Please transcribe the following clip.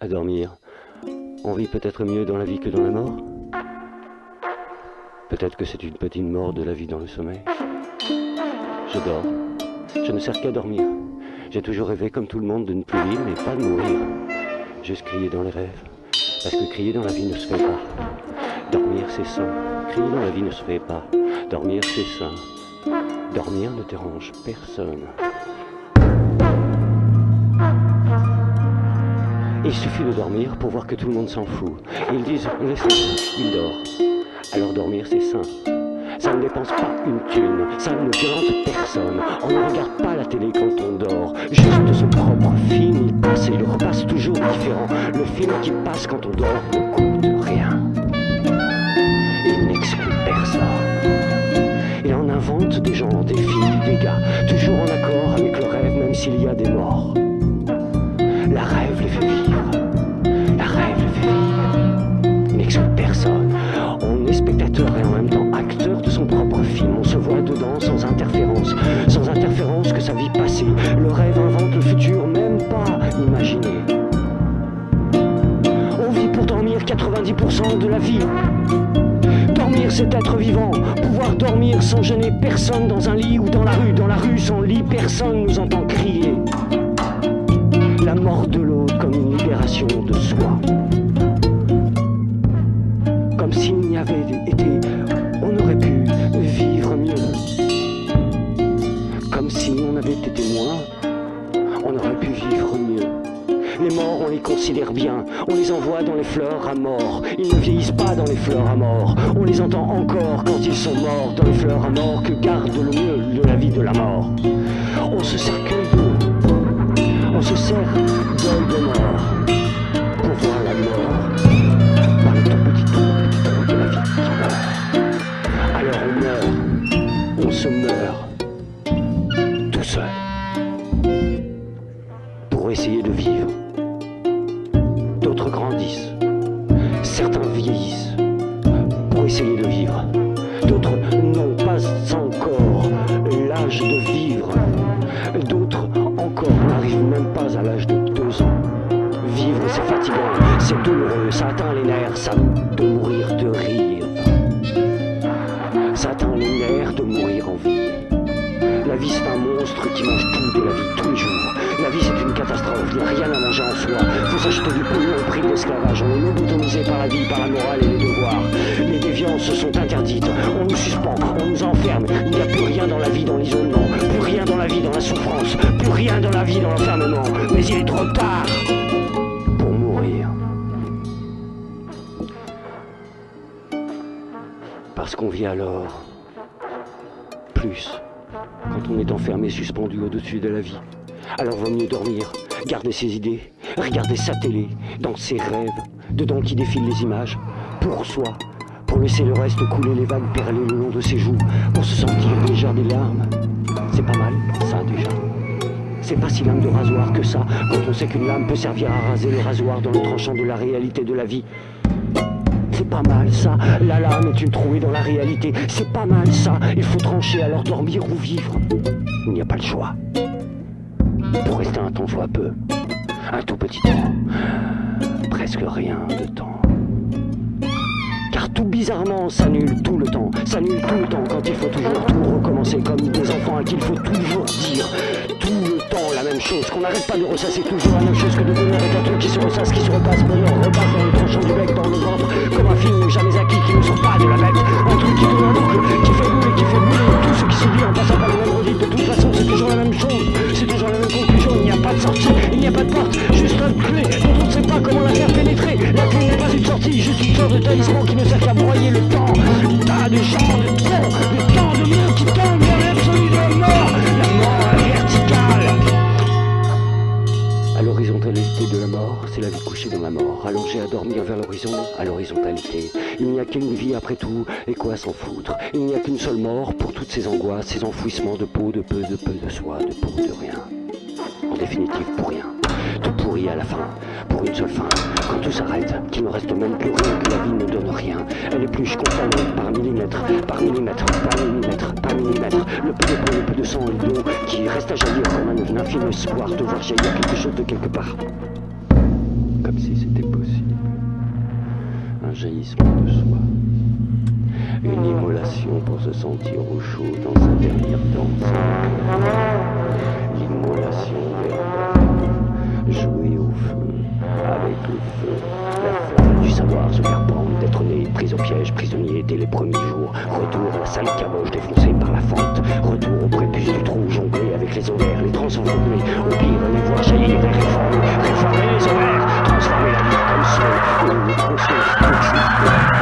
à dormir. On vit peut-être mieux dans la vie que dans la mort Peut-être que c'est une petite mort de la vie dans le sommeil. Je dors. Je ne sers qu'à dormir. J'ai toujours rêvé comme tout le monde de ne plus vivre, mais pas de mourir. Juste crier dans les rêves. Parce que crier dans la vie ne se fait pas. Dormir, c'est sain. Crier dans la vie ne se fait pas. Dormir, c'est sain. Dormir ne dérange personne. Il suffit de dormir pour voir que tout le monde s'en fout. Ils disent, laisse-le, il dort. Alors dormir, c'est sain. Ça ne dépense pas une thune, ça ne violente personne. On ne regarde pas la télé quand on dort. Juste son propre film, il passe et il repasse toujours différent. Le film qui passe quand on dort ne coûte rien. Il n'exclut personne. Il en invente des gens, des filles, des gars, toujours en accord avec le rêve, même s'il y a des morts. La rêve les fait vivre. Que sa vie passée. Le rêve invente le futur, même pas imaginé. On vit pour dormir 90% de la vie. Dormir, c'est être vivant. Pouvoir dormir sans gêner personne dans un lit ou dans la rue. Dans la rue, sans lit, personne nous entend crier. Été on aurait pu vivre mieux. Les morts, on les considère bien, on les envoie dans les fleurs à mort. Ils ne vieillissent pas dans les fleurs à mort. On les entend encore quand ils sont morts dans les fleurs à mort que garde le mieux de la vie de la mort. On se sert que. On se sert d'œil de mort pour voir la mort petit de la vie. Alors on meurt, on se meurt pour essayer de vivre. D'autres grandissent, certains vieillissent pour essayer de vivre. D'autres n'ont pas encore l'âge de vivre. D'autres encore n'arrivent même pas à l'âge de deux ans. Vivre, c'est fatigant, c'est douloureux, ça atteint les nerfs, ça La vie c'est un monstre qui mange tout de la vie tous les jours. La vie c'est une catastrophe, il n'y a rien à manger en soi. Faut s'acheter du pognon au prix de l'esclavage. On est lobotomisé par la vie, par la morale et les devoirs. Les déviances sont interdites, on nous suspend, on nous enferme. Il n'y a plus rien dans la vie dans l'isolement, plus rien dans la vie dans la souffrance, plus rien dans la vie dans l'enfermement. Mais il est trop tard pour mourir. Parce qu'on vit alors plus quand on est enfermé, suspendu au-dessus de la vie. Alors vaut mieux dormir, garder ses idées, regarder sa télé, dans ses rêves, dedans qui défilent les images, pour soi, pour laisser le reste couler les vagues perler le long de ses joues, pour se sentir déjà des larmes. C'est pas mal, ça déjà. C'est pas si lame de rasoir que ça, quand on sait qu'une lame peut servir à raser le rasoir dans le tranchant de la réalité de la vie. C'est pas mal ça, la lame est une trouée dans la réalité. C'est pas mal ça, il faut trancher alors dormir ou vivre. Il n'y a pas le choix. Pour rester un temps soit peu, un tout petit temps, presque rien de temps. Car tout bizarrement s'annule tout le temps, s'annule tout le temps quand il faut toujours tout recommencer comme des enfants à qui il faut toujours dire tout le temps la même chose, qu'on n'arrête pas de ressasser toujours la même chose que de bonheur est un truc qui se ressasse, qui se repasse, bonheur repasse une sorte de de gens, de temps de qui de la la mort verticale. À l'horizontalité de la mort, c'est la vie couchée dans la mort, allongée à dormir vers l'horizon, à l'horizontalité. Il n'y a qu'une vie après tout, et quoi s'en foutre? Il n'y a qu'une seule mort pour toutes ces angoisses, ces enfouissements de peau, de peu, de peu de soi, de pour, de rien. En définitive, pour rien. À la fin, pour une seule fin. Quand tout s'arrête, qu'il ne reste même plus rien, que la vie ne donne rien. Elle épluche constamment par millimètre, par millimètre, par millimètre, par millimètre. Le peu de peau, le peu de sang et d'eau qui reste à jaillir comme un infime espoir de voir jaillir quelque chose de quelque part. Comme si jaillissement de soi. Une immolation pour se sentir au chaud dans un dernier danse. Dès les premiers jours. Retour à la salle caboche défoncée par la fente. Retour au prépuce du trou, jongler avec les ovaires, les transformer, au pire les voir jaillir et réformer, réformer les ovaires, transformer la vie comme son,